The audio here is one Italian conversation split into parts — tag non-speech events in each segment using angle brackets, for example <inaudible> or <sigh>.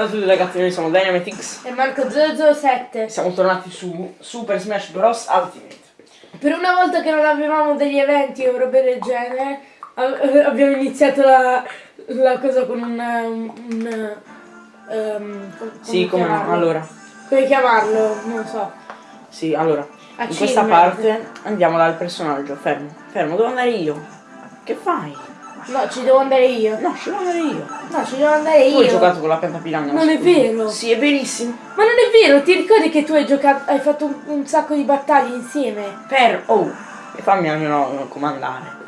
Ciao a tutti ragazzi, noi siamo Dynamitix E Marco 007. Siamo tornati su Super Smash Bros. Ultimate Per una volta che non avevamo degli eventi o robe del genere, a- abbiamo iniziato la, la cosa con un... un, un ehm, com- Sì, come no, allora Come chiamarlo? Non so. Sì, allora In Achievement. questa parte andiamo dal personaggio Fermo, fermo, devo andare io Che fai? No, ci devo andare io. No, ci devo andare io No, ci devo andare Tu io. hai giocato con la pianta piragna Non è vero. Sì, è verissimo Ma non è vero, ti ricordi che tu hai giocato, hai fatto un, un sacco di battaglie insieme? Per, oh E fammi almeno comandare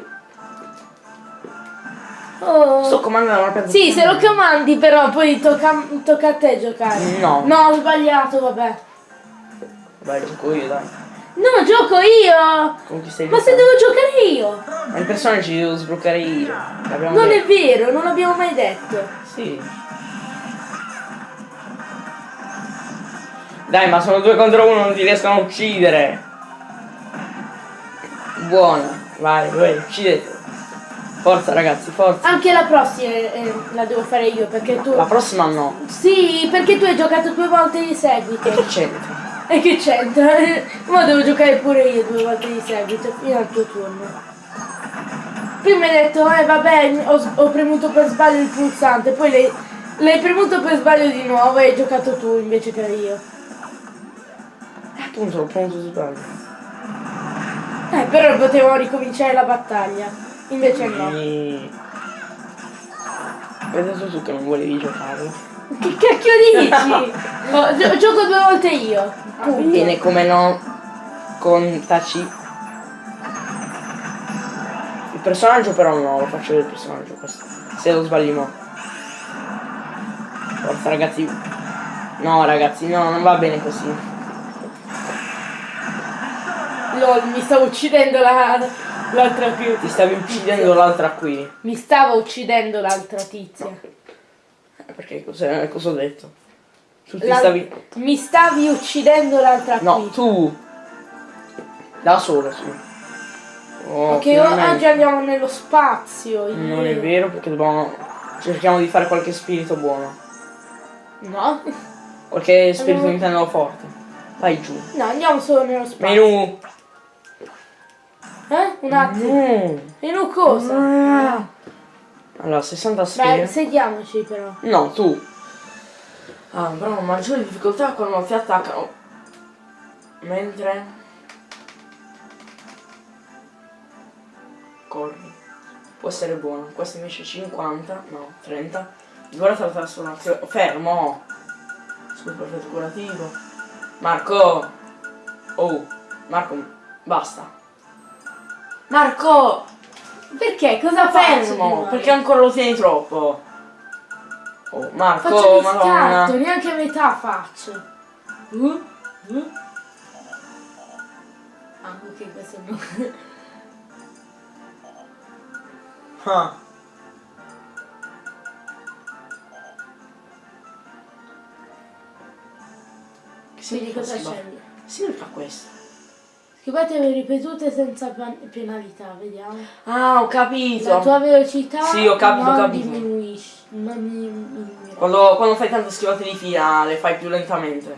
Oh. Sto comandando una pianta Sì, se lo comandi però poi tocca, tocca a te giocare. No. No, ho sbagliato, vabbè. Vai, gioco io, dai No, gioco io! Con chi stai Ma se devo giocare io! Ma il personaggio ci devo sbloccare io Non è detto. vero, non l'abbiamo mai detto. Sì. Dai, ma sono due contro uno, non ti riescono a uccidere. Buono, vai, vai, uccidete. Forza ragazzi, forza. Anche la prossima eh, la devo fare io perché tu... La prossima no. Sì, perché tu hai giocato due volte di seguito. E che c'entra? E che c'entra? <laughs> Ma devo giocare pure io due volte di seguito, fino al tuo turno. Prima hai detto, eh vabbè, ho, ho premuto per sbaglio il pulsante, poi l'hai, premuto per sbaglio di nuovo e hai giocato tu invece che io. Eh, appunto, l'ho pronto sbaglio. Eh, però potevo ricominciare la battaglia. Invece no. E... Detto tu che non volevi giocarlo. Che cacchio dici? <laughs> Oh, gio- gioco due volte io. Punto. Viene come no con Taci. Il personaggio però no, lo faccio del personaggio questo. Se lo sbagli mo. Forza ragazzi. No ragazzi, no, non va bene così. Lol, mi stavo uccidendo la, l'altra qui. Ti stavi uccidendo l'altra qui. Mi stava uccidendo l'altra tizia. Eh, <laughs> Perché cosa, cosa ho detto? Tu ti La- stavi. Mi stavi uccidendo l'altra No, qui. tu. Da solo, sì. Oh, Che o- finalmente. oggi andiamo nello spazio. Non è vero perché dobbiamo. Cerchiamo di fare qualche spirito buono. No? Qualche spirito Andiamo- intendo forte. Vai giù. No, andiamo solo nello spazio. Menù. Eh? Un attimo. Mm. Menù cosa? Ah. Allora, 60 Beh, sfere. sediamoci però. No, tu. Ah, però maggiore difficoltà quando ti attaccano. Mentre. Corri. Può essere buono. Questo invece 50. No, 30. Guarda la trasformazione. Fermo! Super effetto curativo. Marco! Oh, Marco, basta. Marco! Perché? Cosa faccio? Fermo! Perché ancora lo tieni troppo? Oh, Marco, Faccio madonna. scatto, neanche a metà faccio. Uh, uh. Ah, ok, questo no. Ah. Che Quindi cosa scegli? Significa questo. Scrivete ripetute senza penalità, vediamo. Ah, ho capito. La tua velocità Sì, ho capito, ho non capito. diminuisce. Non diminuirà. Quando, quando fai tante schivate di fila le fai più lentamente.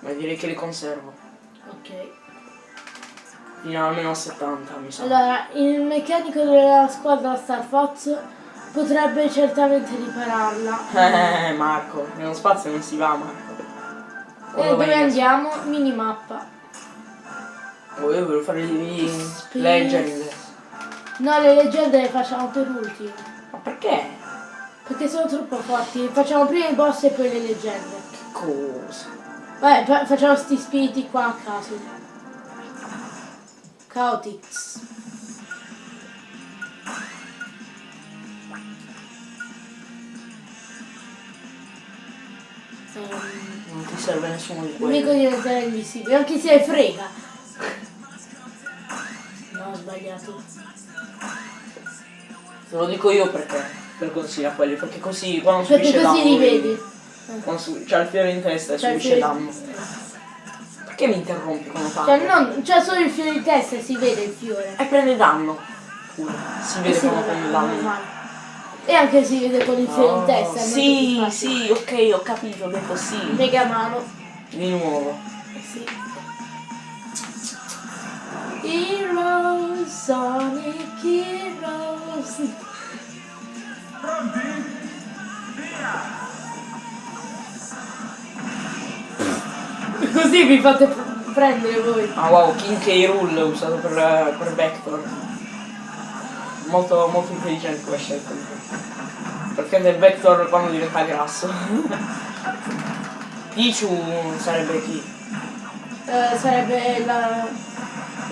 Ma direi che li conservo. Ok. Fino almeno a 70 mi sa. Allora, il meccanico della squadra Star Fox potrebbe certamente ripararla. Eh, Marco, nello spazio non si va, Marco. E dove andiamo? Minimappa. Oh, io volevo fare le legend. No, le leggende le facciamo per ultimo. Ma perché? Perché sono troppo forti. Facciamo prima i boss e poi le leggende. Che cosa? Vabbè, fa- facciamo sti spiriti qua a caso. Chaotix. Non ti serve nessuno di L'unico quelli. diventare invisibile, anche se frega. No, ho sbagliato. Te lo dico io perché. Per consiglio a quelli, perché così quando Perché subisce danno. così li vedi. Quando su- c'ha il fiore in testa e Cioè, subisce danno. Perché mi interrompi quando Cioè, parlo? non, c'è solo il fiore di testa e si vede il fiore. E prende danno. Si vede sì, come vabbè, con l'anno. E anche si vede con il filo in Oh, testa. sì, sì, ok, ho capito, ho detto sì. Mega mano. Di nuovo. Eh sì. Heroes, Sonic Heroes. <laughs> Così vi fate pr- prendere voi. Ah wow, King K. Rule usato per, per Vector. Molto, molto intelligente come scelta. Perché del Vector quando diventa grasso. <laughs> Pichu sarebbe chi? Eh, sarebbe la...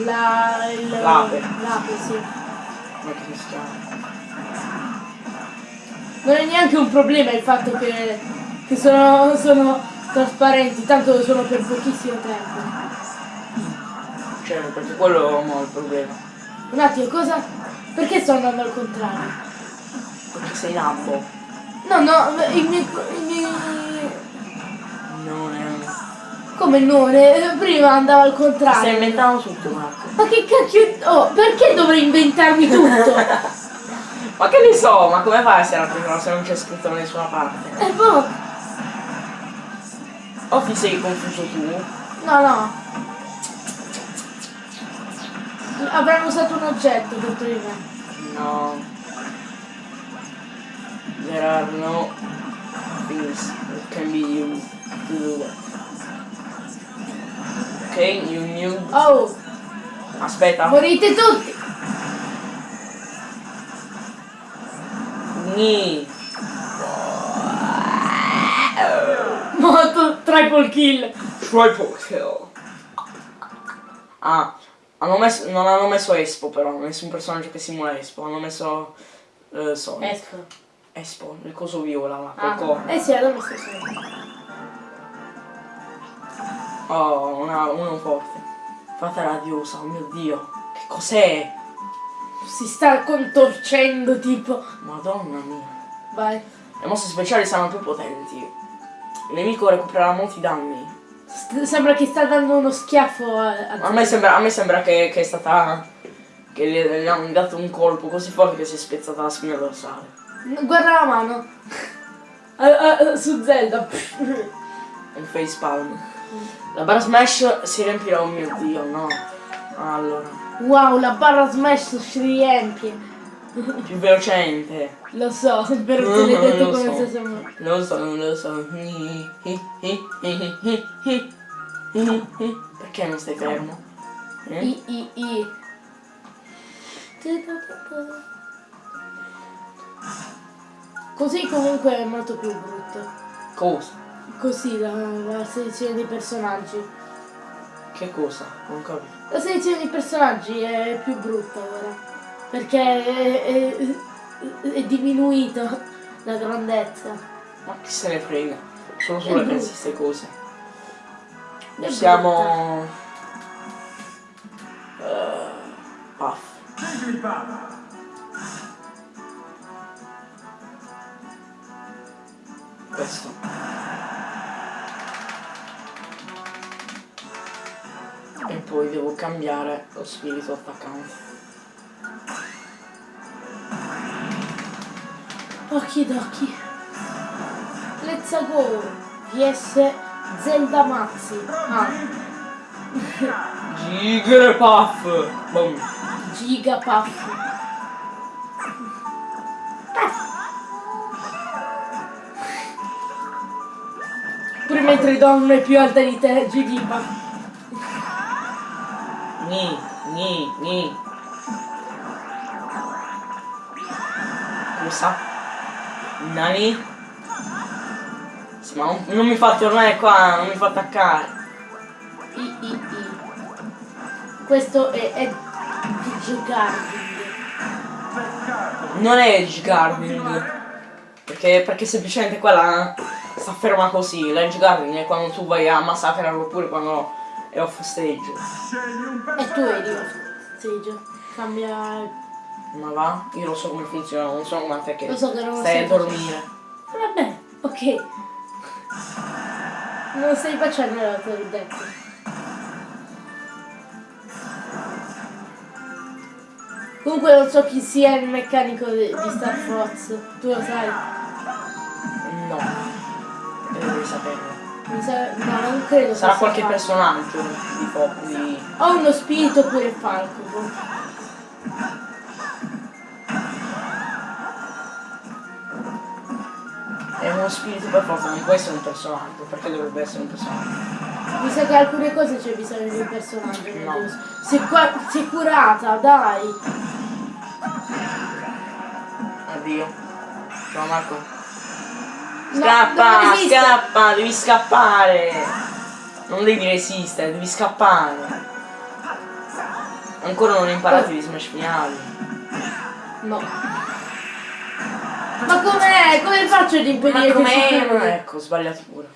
La... Il, L'ape. L'ape, sì. Come che si chiama? Non è neanche un problema il fatto che, che sono, sono trasparenti, tanto sono per pochissimo tempo. Cioè, perché quello è il problema. Un attimo, cosa? Perché sto andando al contrario? Perché sei nabbo. No, no, i miei... I miei... Non è. Come non? Eh, Prima andavo al contrario. Stai inventando tutto, Marco. Ma che cacchio... Oh, perché dovrei inventarmi tutto? <laughs> Ma che ne so, ma come fai a essere attivo se non c'è scritto da nessuna parte? Eh, boh. O ti sei confuso tu? No, no. Avranno usato un oggetto di me. No. There are no things that can be used to do that. Ok, you knew. Oh, Aspetta. morite tutti! Ni. Morto, triple kill. Triple kill. Ah, hanno messo, non hanno messo Espo però, nessun personaggio che simula Espo, hanno messo eh, Sonic. Esco. Espo, il coso viola là, Ah, col corno. eh sì, allora mi sto solo. Oh, una, uno forte. Fata radiosa, oh mio dio. Che cos'è? Si sta contorcendo tipo. Madonna mia. Vai. Le mosse speciali saranno più potenti. Il nemico recupererà molti danni. St- sembra che sta dando uno schiaffo a, a A me sembra, a me sembra che, che è stata. che gli, gli hanno dato un colpo così forte che si è spezzata la spina dorsale. Guarda la mano. <laughs> Ah, su Zelda. Un facepalm. La barra smash si riempirà, oh mio dio, no. Allora. Wow, la barra smash si riempie. Più velocemente. Lo so, però te l'hai detto Lo come so. se sembra. Lo so, lo so. Perché non stai fermo? Eh? I, i, i. Così comunque è molto più brutto. Cosa? Così la, la selezione dei personaggi. Che cosa? Non capisco. La selezione dei personaggi è più brutta ora. Perché è, è- è diminuita la grandezza. Ma chi se ne frega? Solo È pensi brutto. queste cose. È Siamo. eh, Puff. Questo. E poi devo cambiare lo spirito attaccante. Okidoki. Let's go. VS Zelda Mazzi. Ah, Gigre Puff! Boom. Giga Puff. Pure mentre donna è più alta di te, Gigi Puff. Ni, ni, ni. Cosa? Nani? Sì, ma non, non mi fa tornare qua, non mi fa attaccare. I, i, i. Questo è, è di Garding. Non è Edge Guarding. Perché, perché semplicemente quella sta ferma così. L'Edge Guarding è quando tu vai a massacrarlo oppure quando è off stage. E tu eri off stage. Cambia. Ma va? Io lo so come funziona, non so come te che Lo so che non lo stai a dormire. Vabbè, ok. Non stai facendo la tua detto. Comunque non so chi sia il meccanico di, di Star Fox. Tu lo sai? No. E devi saperlo. Mi sa... No, non credo. Sarà qualche Falco. personaggio di Fo- di. O uno spirito oppure Falco. È uno spirito per forza, non può essere un personaggio, perché dovrebbe essere un personaggio? Mi sa che alcune cose c'è bisogno di un personaggio. No. Sei, sei curata, dai. Addio. Ciao Marco. No, Scappa, esiste. scappa, devi scappare. Non devi resistere, devi scappare. Ancora non hai imparato di smash finali. No. Ma com'è? Come faccio ad impedire Ma chiudi? Ecco, sbagliato pure.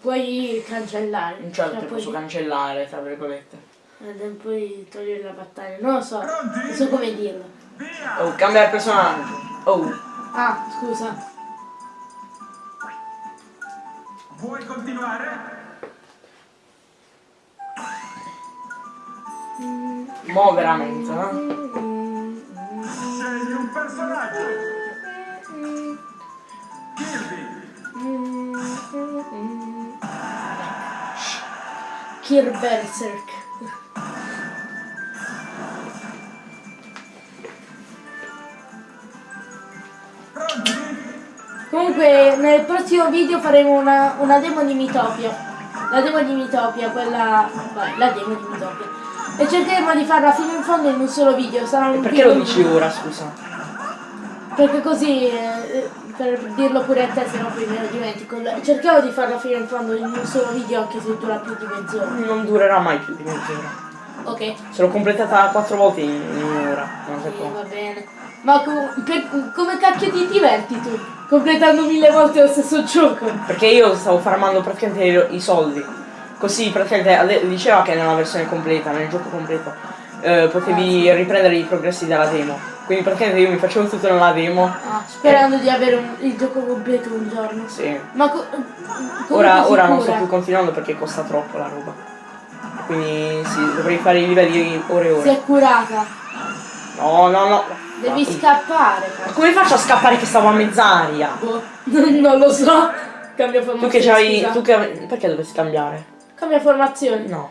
Puoi cancellare. Non certo Cioè, che puoi- posso cancellare, tra virgolette. eh, puoi togliere la battaglia. Non lo so. Non so come dirlo. Oh, cambia il personaggio. Oh, Ah, scusa. Vuoi continuare? mo veramente, eh? Scegli un personaggio. Kirby. Kir Berserk. Pronti? Comunque nel prossimo video faremo una, una demo di Mitopia. La demo di Mitopia, quella. Vai, la demo di Mitopia. E cercheremo di farla fino in fondo in un solo video. Sarà un Perché lo dici ora, scusa? Perché così, eh, per dirlo pure a te, se no poi me lo dimentico. Cerchiamo di farla fino in fondo in un solo video anche se dura più di mezz'ora. Non durerà mai più di mezz'ora. Ok, Se l'ho completata quattro volte in, un'ora. Non so sì, va bene. Ma co- per- come cacchio ti diverti tu? Completando mille volte lo stesso gioco. Perché io stavo farmando praticamente i soldi. Così praticamente diceva che nella versione completa, nel gioco completo, eh, potevi riprendere i progressi della demo. Quindi praticamente io mi facevo tutto nella demo. Ah, sperando di avere un- il gioco completo un giorno. Sì. Ma co- comunque Ora, ora non sto più continuando perché costa troppo la roba. Quindi sì, dovrei fare i livelli ore e Si ore. è curata. No, no, no. Devi Ma- scappare. Ma come faccio a scappare che stavo a mezz'aria? Boh, <laughs> non lo so. Cambia Tu formazione. che c'hai. Tu che. Perché dovresti cambiare? Cambia formazione. No.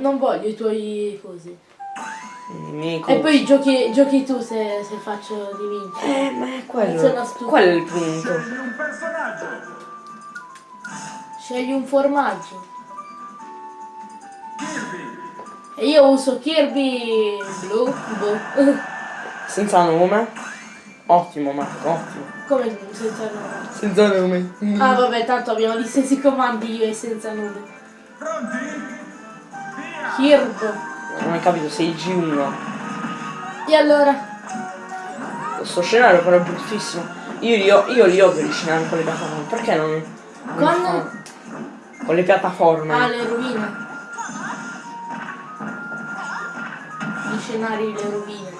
Non voglio i tuoi cosi. I miei E poi giochi, giochi tu se, se faccio di vincere. Eh, ma è quello. Quello è il punto. Scegli un personaggio. Scegli un formaggio. Kirby. E io uso Kirby blu. Boh. <laughs> Senza nome. Ottimo, Marco, ottimo. Come senza nome? Senza nome. Ah vabbè, tanto abbiamo gli stessi comandi io e senza nome. Pronti? Via. Kirby. Non hai capito, sei il G1. E allora? Sto scenario però è bruttissimo. Io li, ho, io li odio gli scenari con le piattaforme. Perché non. non Con? fanno- Con le piattaforme. Ah, le rovine. Gli scenari, le rovine.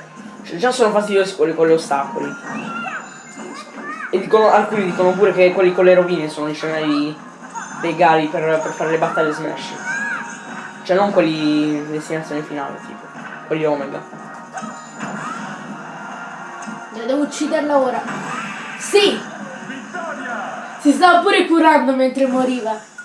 Cioè, già sono fastidiosi quelli con gli ostacoli. E dicono, alcuni dicono pure che quelli con le rovine sono i scenari legali per, per fare le battaglie Smash. Cioè non quelli in destinazione finale, tipo. Quelli Omega. Dai, Devo ucciderla ora. Sì! Vittoria. Si stava pure curando mentre moriva.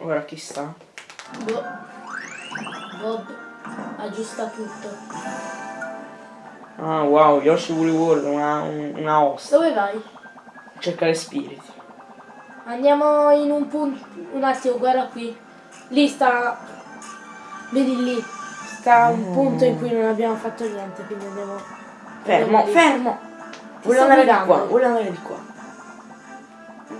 Ora chi sta? Boh. Bob aggiusta tutto. Ah wow, Yoshi Woolly World, una, un- una host. Dove vai? Cercare spiriti. Andiamo in un punto. Un attimo, guarda qui. Lì sta. Vedi lì. Sta un punto in cui non abbiamo fatto niente, quindi andiamo. Fermo, andiamo fermo! Voglio andare di qua, voglio andare di qua.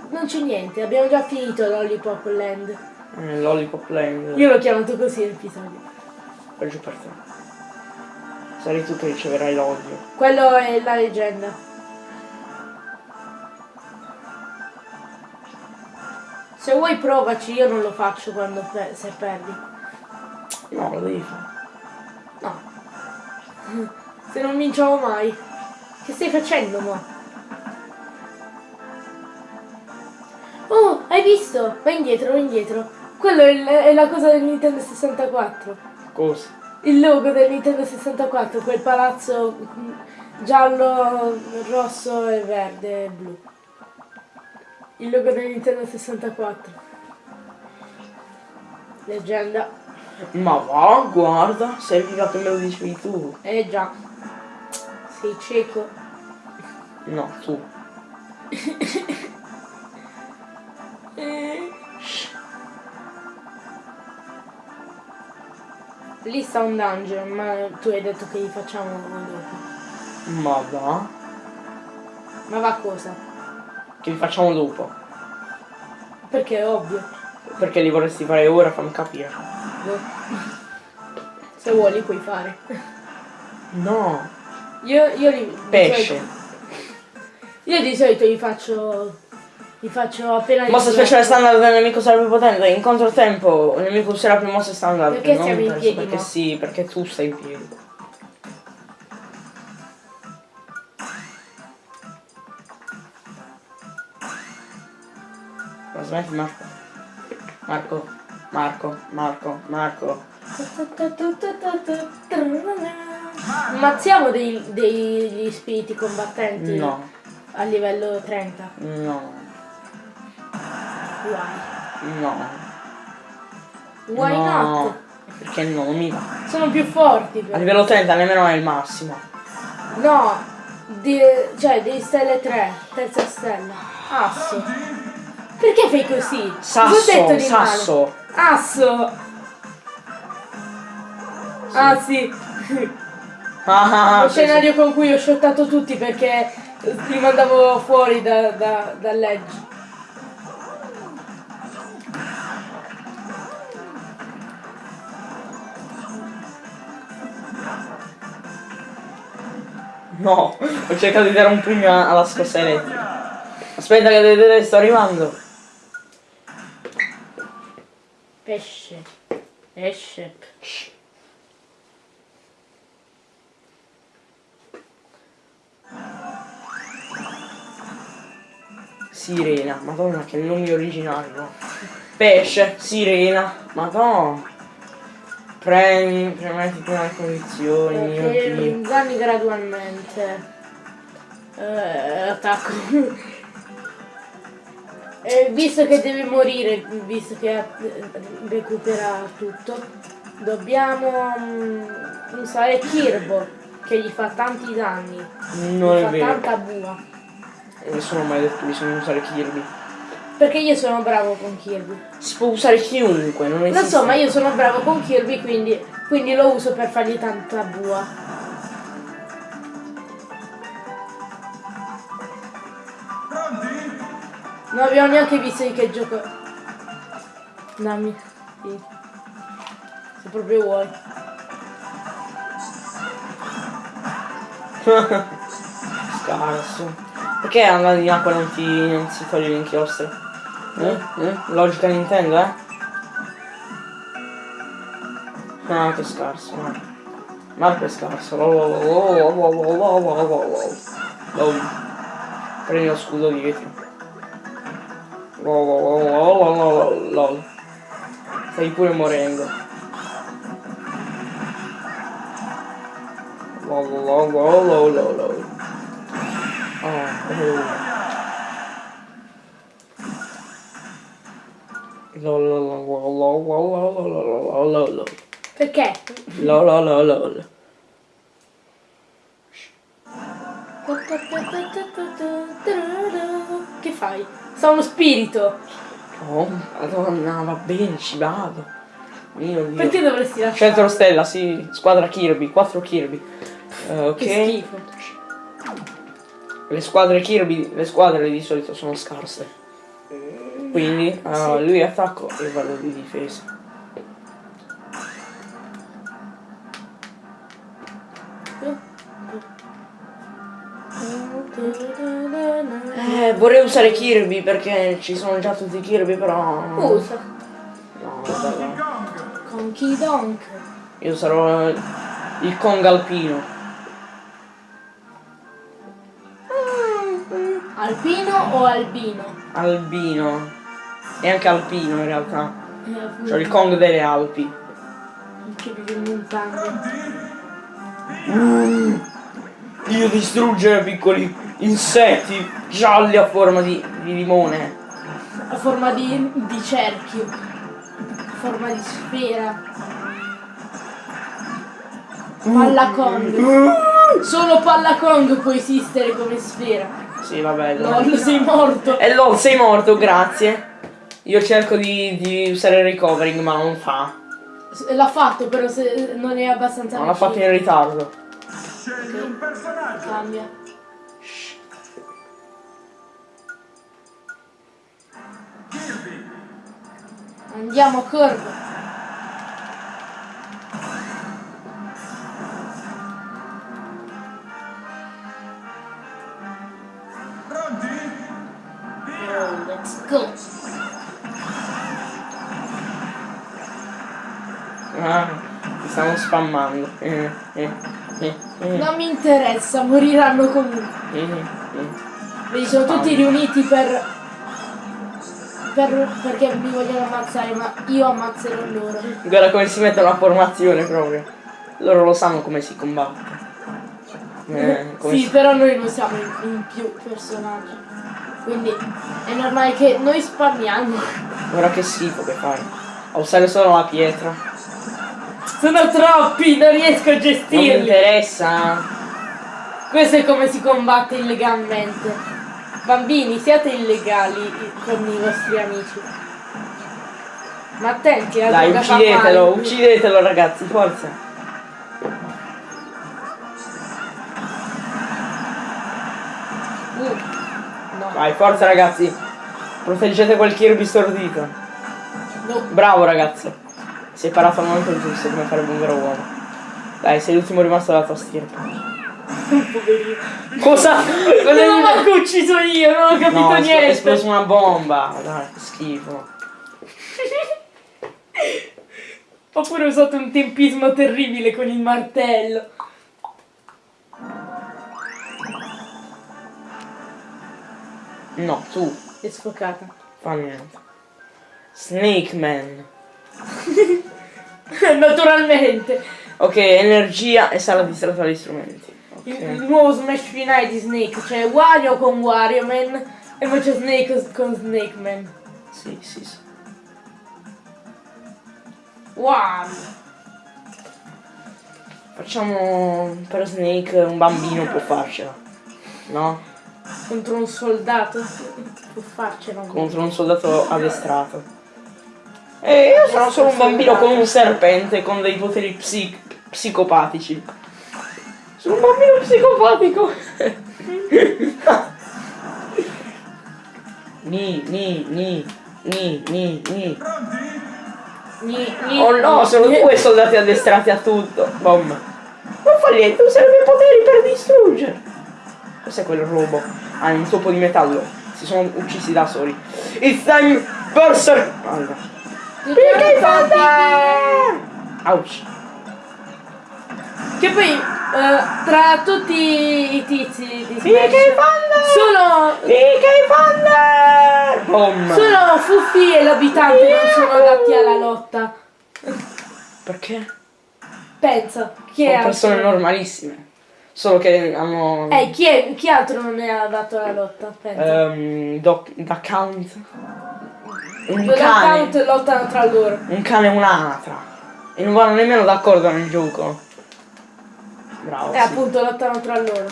Non c'è niente, abbiamo già finito Lollipop Land. Eh, Lollipop Land. Io l'ho chiamato così l'episodio. Peggio per te. Sarai tu che riceverai l'odio. Quello è la leggenda. Se vuoi provaci, io non lo faccio quando pe- se perdi. No, lo devi fare. No. Se non vinciamo mai. Che stai facendo mo? visto? Vai indietro, vai indietro. Quello è, è la cosa del Nintendo 64. Cosa? Il logo del Nintendo 64, quel palazzo giallo, rosso e verde e blu. Il logo del Nintendo 64. Leggenda. Ma va, guarda, serviva che me lo dicevi tu. Eh già. Sei cieco. No, tu. <laughs> Lì sta un dungeon, ma tu hai detto che li facciamo dopo. Ma va. Ma va cosa? Che li facciamo dopo. Perché è ovvio. Perché li vorresti fare ora, fammi capire. Boh. Se vuoi li puoi fare. No. Io, io li... di Pesce. solito- Io di solito li faccio... Li faccio appena... Mossa speciale standard del nemico sarà più potente. In controtempo il nemico userà più mosse standard. Perché Non siamo in piedi, Perché mo? sì, perché tu stai in piedi. Ma smetti Marco. Marco. Marco. Marco. Marco. Ammazziamo dei- degli spiriti combattenti No. a livello 30. No. Why? No. Why no. not? Perché no, non mi va. Sono più forti A però. livello 30 nemmeno è il massimo. No, di, cioè di stelle 3, terza stella. Asso. Perché fai così? Sasso, sasso. Asso. Ah sì, Ah, ah, lo sì, sì. scenario con cui ho shottato tutti perché li mandavo fuori da, da, dall'edge. No, ho cercato di dare un pugno alla scossa elettrica. Aspetta che vedete, sto arrivando. Pesce. Esce. Sirena, madonna che nomi originali, no? Pesce, sirena, madonna. Premi, premeti prima le condizioni, Perché danni gradualmente. Eh, attacco. <laughs> Eh, visto che deve morire, visto che eh, recupera tutto, dobbiamo mm, usare Kirbo, che gli fa tanti danni. Non gli è fa vero. tanta bua. Nessuno ha mai detto che bisogna usare Kirby. Perché io sono bravo con Kirby. Si può usare chiunque, non Lo esiste. so, ma io sono bravo con Kirby, quindi, quindi lo uso per fargli tanta bua. Non abbiamo neanche visto di che gioco. Dammi. Sì. Se proprio vuoi. <laughs> Scarso. Perché andando in acqua non ti non si toglie l'inchiostro? Mm? Mm? Logica Nintendo, eh? No, che scarso, no. Marco è scarso. Oh, oh, oh, Prendi lo scudo dietro. Lol. Stai pure morendo. Lol, lol, lol, lol, lol. Oh, oh. Perché? Lol, lol, lol, lol. Che fai? Sta uno spirito. Oh, madonna, va bene, ci vado. Mio Dio. Perché dovresti lasciare? Centro stella, sì, squadra Kirby, 4 Kirby. Eh, ok. Che schifo. Le squadre Kirby, le squadre di solito sono scarse. Quindi eh, Sì. lui attacco e vado di difesa. Eh, vorrei usare Kirby perché ci sono già tutti Kirby, però. Usa. No. Con Kidonk. Io sarò eh, il Kong alpino. Alpino o albino? Albino. È anche alpino in realtà. Eh, Cioè il Kong delle Alpi. Anche delle montagne. Io distruggere piccoli insetti gialli a forma di, di limone. A forma di, di cerchio. A forma di sfera. Palla Kong. Solo Palla Kong può esistere come sfera. Sì, vabbè. Dai. sei morto. E LOL, sei morto, grazie. Io cerco di, di usare il recovering, ma non fa. L'ha fatto, però se non è abbastanza Non l'ha fatto in ritardo. Scegli un personaggio. Cambia. Kirby. Andiamo, Corvo. Pronti? Via. Oh, let's go. Ah, stanno spammando. Eh, eh, eh, eh, Non mi interessa, moriranno comunque. eh, eh. Vedi, sono tutti riuniti per, per- perché mi vogliono ammazzare, ma io ammazzerò loro. Guarda come si mette la formazione proprio. Loro lo sanno come si combatte. Eh, come sì, si- però noi non siamo in, in più personaggi. Quindi è normale che noi spammiamo. Guarda che schifo che fai. A usare solo la pietra. Sono troppi, non riesco a Non mi gestirli. interessa. Questo è come si combatte illegalmente. Bambini, siate illegali con i vostri amici. Ma attenti, la Dai, uccidetelo, uccidetelo ragazzi, forza. Uh, no, Vai, forza ragazzi. Proteggete quel Kirby stordito. no. Bravo ragazzo. Si è parato al momento giusto come farebbe un vero uomo. Dai, sei l'ultimo rimasto della tua stirpe. Poverino. Cosa? Cosa Non manco ucciso io, non ho capito No, espl- è niente. esplosa una bomba. Dai, che schifo. Ho pure usato un tempismo terribile con il martello. No, tu. È sfocata. Fa niente. Snake Man. <laughs> <laughs> Naturalmente. Ok, energia e sala distratta dagli strumenti. Il, Ok. il nuovo Smash finale di Snake. C'è Wario con Wario Man e poi c'è Snake con Snake Man. Sì, sì, sì. Wow. Facciamo per Snake un bambino può farcela. No? Contro un soldato. Può farcela. Contro un soldato addestrato. E io sono solo un bambino con un serpente con dei poteri psi- psicopatici. Sono un bambino psicopatico. <laughs> ni, ni, ni, ni, ni, ni. Oh no, sono due soldati addestrati a tutto. Bom. Non fa niente, userebbe i poteri per distruggere. Cos'è quel robo? Ah, è un topo di metallo. Si sono uccisi da soli. It's time berserk. Allora. Perché Ouch. Che poi eh, tra tutti i tizi di Smash Thunder? solo, Perché Thunder? Bom. solo Fuffi e l'abitante non sono adatti alla lotta. Perché? Pensa, chi è Sono altro? persone normalissime. Solo che hanno... Eh, chi, è, chi altro non è adatto alla lotta? Pensa. ehm, doc- da count. Un Due cane. account lottano tra loro. Un cane e un'anatra. E non vanno nemmeno d'accordo nel gioco. Bravo. E sì. appunto lottano tra loro.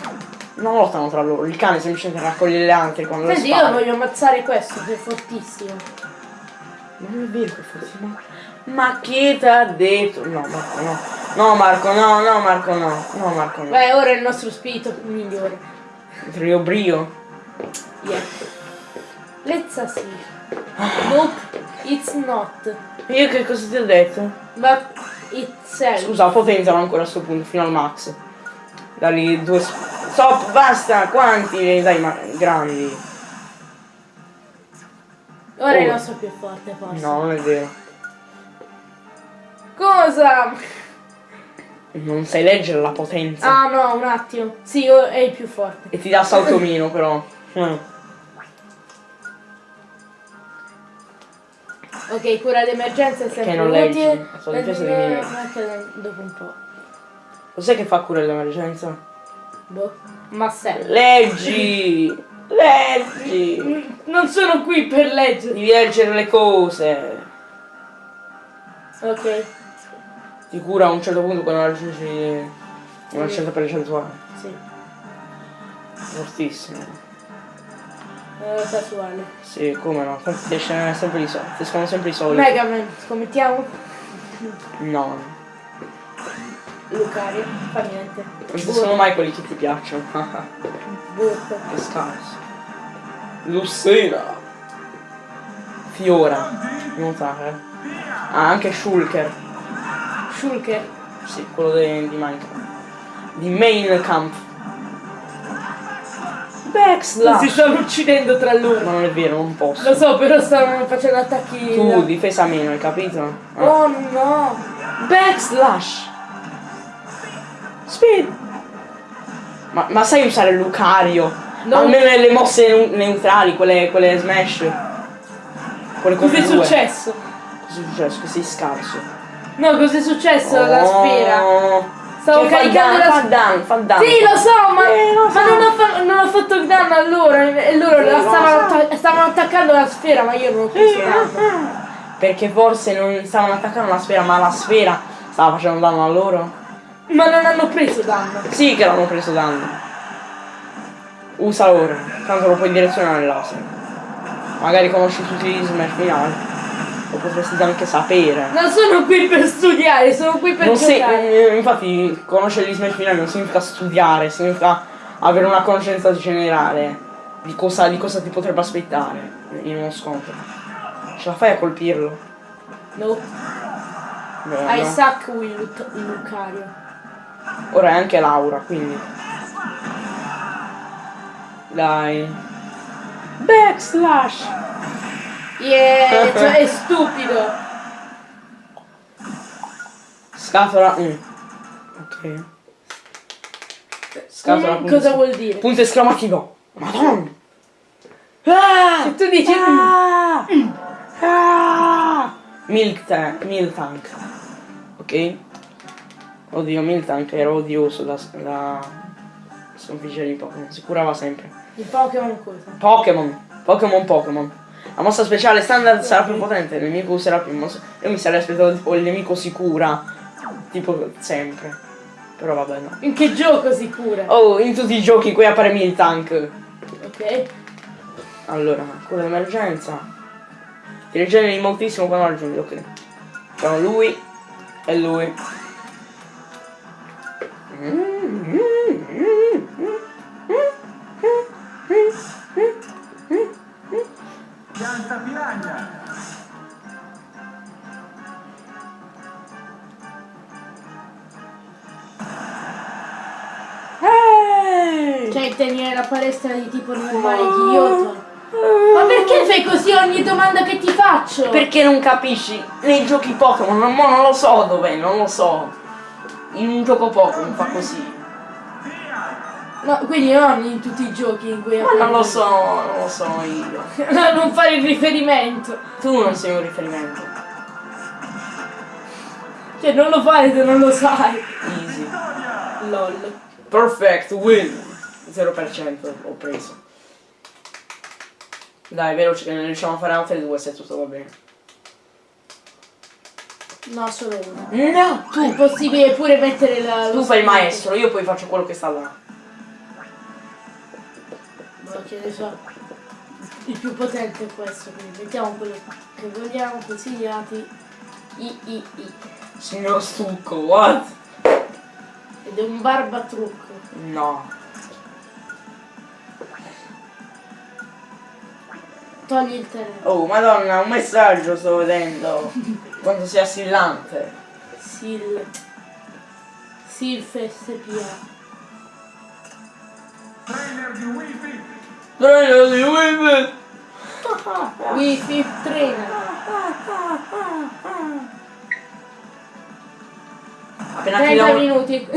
Non lottano tra loro. Il cane semplicemente raccoglie le anatre quando le Senti, io spara. voglio ammazzare questo, che è fortissimo. Non è vero che forse ma... Ma chi ti ha detto? No, Marco, no. No, Marco, no, no, Marco, no. No, Marco, no. Beh, ora è il nostro spirito migliore. Trio brio. Yeah. Let's see. Nope, it's not. Io che cosa ti ho detto? But itself. Scusa, potenzialo ancora a sto punto, fino al max. Dagli due... Stop, basta! Quanti? Dai, ma grandi. Ora è il Oh. nostro più forte, forse. No, non è vero. Cosa? Non sai leggere la potenza. Ah no, un attimo. Sì, è il più forte. E ti dà salto meno però. <laughs> Mm. Ok, cura d'emergenza è sempre Che non leggi, utile. sono difese di anche dopo un po'. Cos'è che fa cura dell'emergenza? Boh. Ma serve. Leggi! Leggi! Non sono qui per leggere. Devi leggere le cose. Ok, Ti cura a un certo punto quando raggiungi una certa percentuale. sì. Fortissimo. Eh, casuale. Sì, come no? Ti esce sempre i soldi. Escono sempre i soldi. Mega Man, scommettiamo? No. Lucario, fa niente. Non ci sono mai quelli che ti piacciono. <laughs> Burp. che scarso. Lucina. Fiora. Nuotare. Ah, anche Shulker. Shulker. Sì, quello de- di Minecraft. Di Main Camp. Si Backslash. stanno uccidendo tra Ma loro. non è vero, non posso. Lo so, però stavano facendo attacchi. Tu, da- difesa meno, hai capito? Ah. Oh no! Backslash. Speed. Ma, ma sai usare Lucario? No. Almeno nelle mosse neu- neutrali, quelle, quelle smash. Quelle Cos'è successo? Cos'è successo? Che sei scarso. No, cos'è successo alla Oh. sfera? Stavo Che fa caricando danno, la fa danno, fa. Sì, lo so, ma, Eh, lo ma so. non, ho fa- non ho fatto il danno a loro e loro lo stavano, so. atta- stavano attaccando la sfera, ma io non ho preso danno. Perché forse non stavano attaccando la sfera, ma la sfera stava facendo danno a loro? Ma non hanno preso danno. Sì che l'hanno preso danno. Usa ora, tanto lo puoi direzionare il laser. Magari conosci tutti gli smash finali. Potresti anche sapere. Non sono qui per studiare, sono qui per Non giocare. eh, infatti conoscere gli smash finali non significa studiare, significa avere una conoscenza generale di cosa, di cosa ti potrebbe aspettare in uno scontro. Ce la fai a colpirlo? No, Beh, I suck with Luc- Lucario. Ora è anche Laura, quindi. Dai. Backslash! Yeah, cioè è stupido. Scatola 1. Ok. Scatola Mm, cosa vuol dire? Punto esclamativo. Madonna! Ah! Se tu dici Ah! Ah! Milk tank, milk tank. Ok? Oddio, milk tank era odioso da, da sconfiggere i Pokémon. Si curava sempre. il Pokémon cosa? Pokémon. Pokémon Pokémon. La mossa speciale standard sarà più potente, il nemico userà più mosse. Io mi sarei aspettato tipo il nemico si cura. Tipo sempre. Però vabbè no. In che gioco si cura? Oh, in tutti i giochi qui appare Miltank. Ok. Allora, cura d'emergenza. Ti rigeneri moltissimo quando raggiungi, ok. Facciamo lui e lui. Pianta Cioè tenere la palestra di tipo normale di Kyoto. Ma perché fai così ogni domanda che ti faccio? Perché non capisci? Nei giochi Pokémon, non, non lo so dov'è, non lo so. In un gioco Pokémon fa così. No, quindi non in tutti i giochi in cui Ma non lo so, non lo so io. <laughs> No, non fare il riferimento. Tu non sei un riferimento. Cioè non lo fare se non lo sai. Easy. LOL. Perfect win. 0% ho preso. Dai, veloce che ne riusciamo a fare altre due se tutto va bene. No, solo uno. No, È possibile pure mettere la... tu fai il maestro, io poi faccio quello che sta là. Boh, che ne so. Il più potente è questo, quindi mettiamo quello che vogliamo, consigliati. I, I, I. Signor Stucco, what? Ed è un barbatrucco. No. Togli il terreno. Oh, madonna, un messaggio sto vedendo. Quanto sia assillante. Sil. Silf SPA. Trainer di Wi-Fi. Treno di Wimbledon. Wi-Fi trainer. Appena 30 chiudiamo... minuti.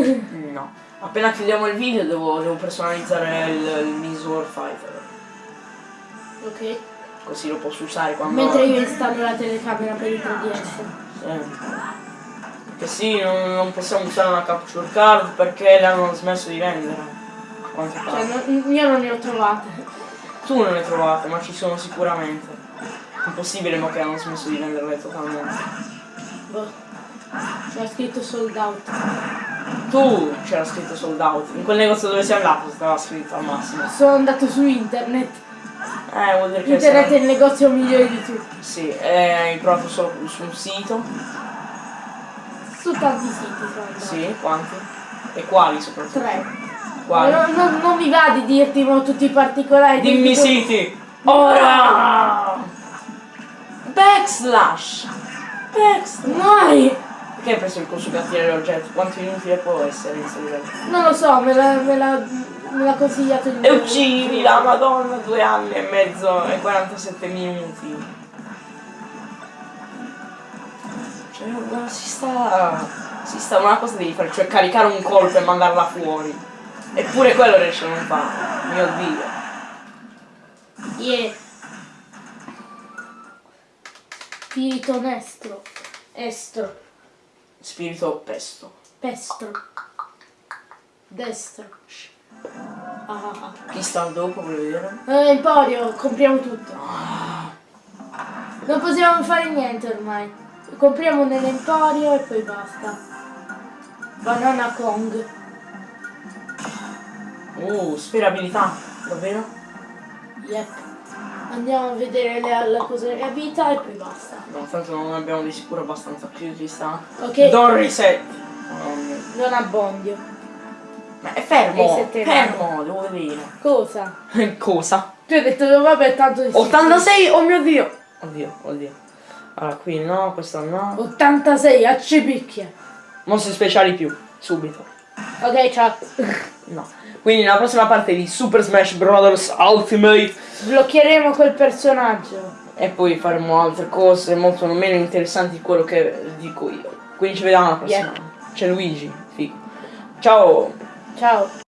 No. Appena chiudiamo il video devo, devo personalizzare il, il Miss War Fighter. ok. Così lo posso usare quando... Mentre io installo la telecamera per il 3DS. Sì. Che sì, non, non possiamo usare una capture card perché le hanno smesso di vendere. Cioè, non- io non ne ho trovate. Tu non le trovate, ma ci sono sicuramente. Impossibile ma che hanno smesso di venderle totalmente. Boh. C'è scritto sold out. Tu c'era scritto sold out. In quel negozio dove sei andato stava scritto al massimo. Sono andato su internet. Eh, vuol dire che Internet è il negozio migliore di tutti. Sì, eh, hai provato solo su un sito. Su tanti siti sono. Sì, quanti? E quali soprattutto? Tre. Quali? Non, non- non mi va di dirti mo tutti i particolari. Dimmi siti! Ora! Backslash! Backslash! Mai! Perché hai preso il consugatore oggetto? Quanto inutile può essere in segreto? Non lo so, me l'ha, me l'ha, me l'ha consigliato il E uccidi la madonna due anni e mezzo e 47 minuti. Cioè, ma si sta. Si sta una cosa devi fare, cioè caricare un colpo e mandarla fuori. Eppure quello riesce a non fare. Mio dio. Yeah. Spirito nestro. Estro. Spirito pesto. Pestro. Destro. Ah, ah, ah. Chi sta dopo vuoi vedere? Eh, Emporio, compriamo tutto. Non possiamo fare niente ormai. Compriamo nell'Emporio e poi basta. Banana Kong. Uh, sperabilità. Davvero? Yep. Andiamo a vedere le- la cosa vita e poi basta. No, tanto non abbiamo di sicuro abbastanza più ci sta. Ok. Don reset. Non abbondio. Ma è fermo! Fermo, devo vedere. Cosa? <laughs> Cosa? Tu hai detto vabbè tanto di 86, oh mio dio! Oddio, oddio. Allora, qui no, questo no. 86 a cipicchia. Mostri speciali più, subito. Ok, ciao. No. Quindi nella prossima parte di Super Smash Bros. Ultimate Sbloccheremo quel personaggio. e poi faremo altre cose molto meno interessanti di quello che dico io. Quindi ci vediamo alla prossima. C'è Luigi, figo. Ciao! Ciao.